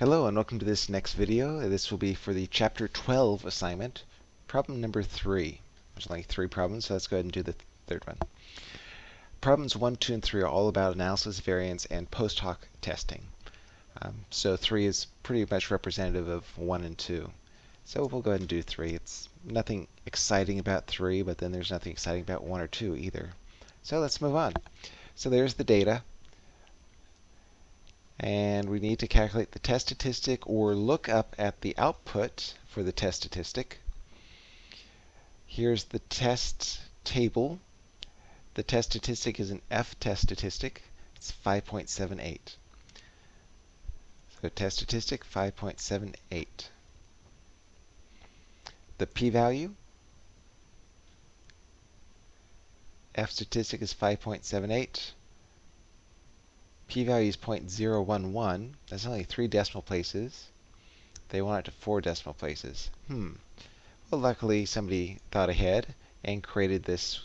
Hello and welcome to this next video. This will be for the Chapter 12 assignment, problem number 3. There's only three problems, so let's go ahead and do the th third one. Problems 1, 2, and 3 are all about analysis, variance, and post hoc testing. Um, so 3 is pretty much representative of 1 and 2. So we'll go ahead and do 3. It's nothing exciting about 3, but then there's nothing exciting about 1 or 2 either. So let's move on. So there's the data and we need to calculate the test statistic or look up at the output for the test statistic. Here's the test table. The test statistic is an F test statistic. It's 5.78. So test statistic 5.78. The p-value F statistic is 5.78 p-value is 0.011. That's only three decimal places. They want it to four decimal places. Hmm. Well, luckily somebody thought ahead and created this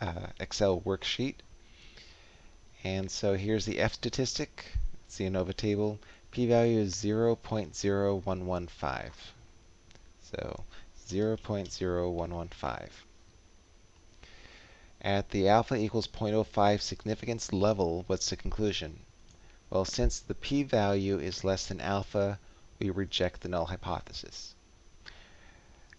uh, Excel worksheet. And so here's the F statistic. It's the ANOVA table. P-value is 0.0115. So 0.0115. At the alpha equals 0.05 significance level, what's the conclusion? Well, since the p-value is less than alpha, we reject the null hypothesis.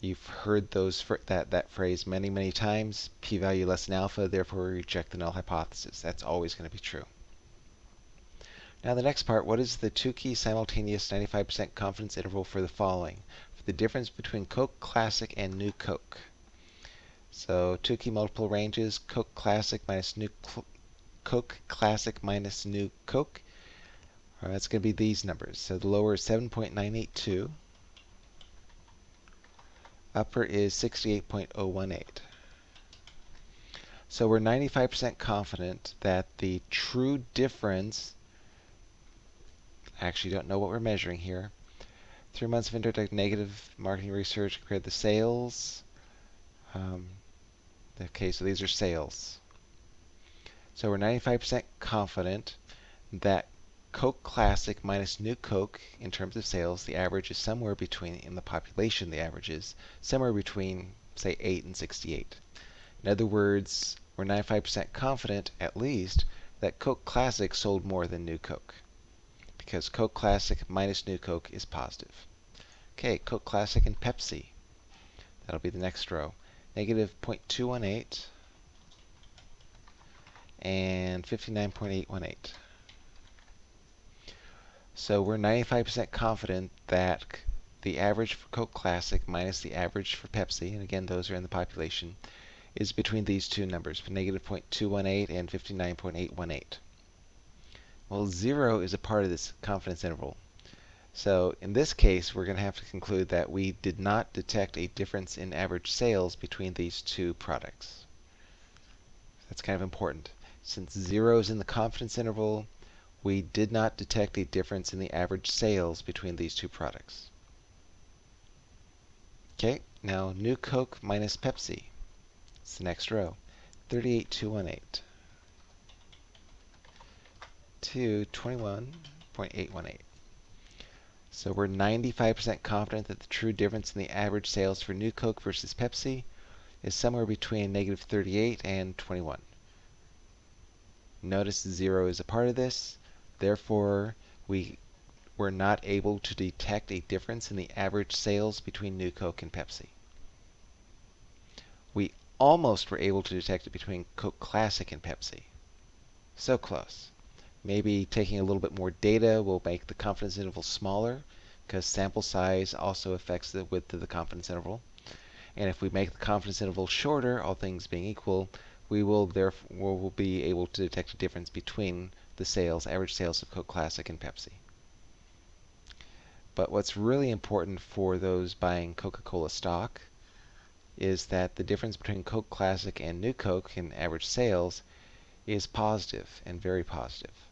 You've heard those that, that phrase many, many times. p-value less than alpha, therefore we reject the null hypothesis. That's always going to be true. Now the next part, what is the Tukey simultaneous 95% confidence interval for the following? For the difference between Coke Classic and New Coke. So Tukey multiple ranges, Coke Classic minus New Coke Classic minus New Coke. That's going to be these numbers. So the lower is 7.982. Upper is 68.018. So we're 95% confident that the true difference, actually don't know what we're measuring here. Three months of indirect negative marketing research compared to sales. Um, Okay, so these are sales. So we're 95% confident that Coke Classic minus New Coke in terms of sales, the average is somewhere between, in the population, the average is somewhere between, say, 8 and 68. In other words, we're 95% confident, at least, that Coke Classic sold more than New Coke. Because Coke Classic minus New Coke is positive. Okay, Coke Classic and Pepsi. That'll be the next row negative 0.218 and 59.818. So we're 95% confident that the average for Coke Classic minus the average for Pepsi, and again those are in the population, is between these two numbers, negative 0.218 and 59.818. Well, 0 is a part of this confidence interval. So in this case, we're going to have to conclude that we did not detect a difference in average sales between these two products. That's kind of important. Since 0 is in the confidence interval, we did not detect a difference in the average sales between these two products. Okay, now New Coke minus Pepsi. It's the next row. 38218 to 21.818. So we're 95% confident that the true difference in the average sales for New Coke versus Pepsi is somewhere between negative 38 and 21. Notice zero is a part of this. Therefore, we were not able to detect a difference in the average sales between New Coke and Pepsi. We almost were able to detect it between Coke Classic and Pepsi. So close. Maybe taking a little bit more data will make the confidence interval smaller because sample size also affects the width of the confidence interval. And if we make the confidence interval shorter, all things being equal, we will therefore will be able to detect a difference between the sales, average sales of Coke Classic and Pepsi. But what's really important for those buying Coca-Cola stock is that the difference between Coke Classic and New Coke in average sales is positive and very positive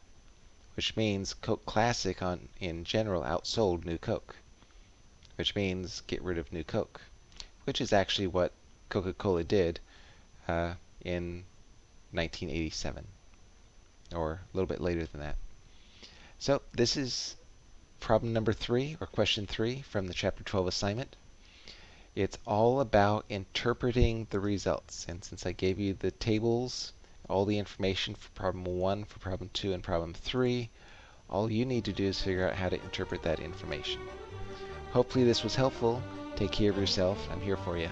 which means Coke Classic on, in general outsold New Coke, which means get rid of New Coke, which is actually what Coca-Cola did uh, in 1987, or a little bit later than that. So this is problem number three, or question three, from the Chapter 12 assignment. It's all about interpreting the results. And since I gave you the tables, all the information for problem one, for problem two, and problem three, all you need to do is figure out how to interpret that information. Hopefully this was helpful. Take care of yourself. I'm here for you.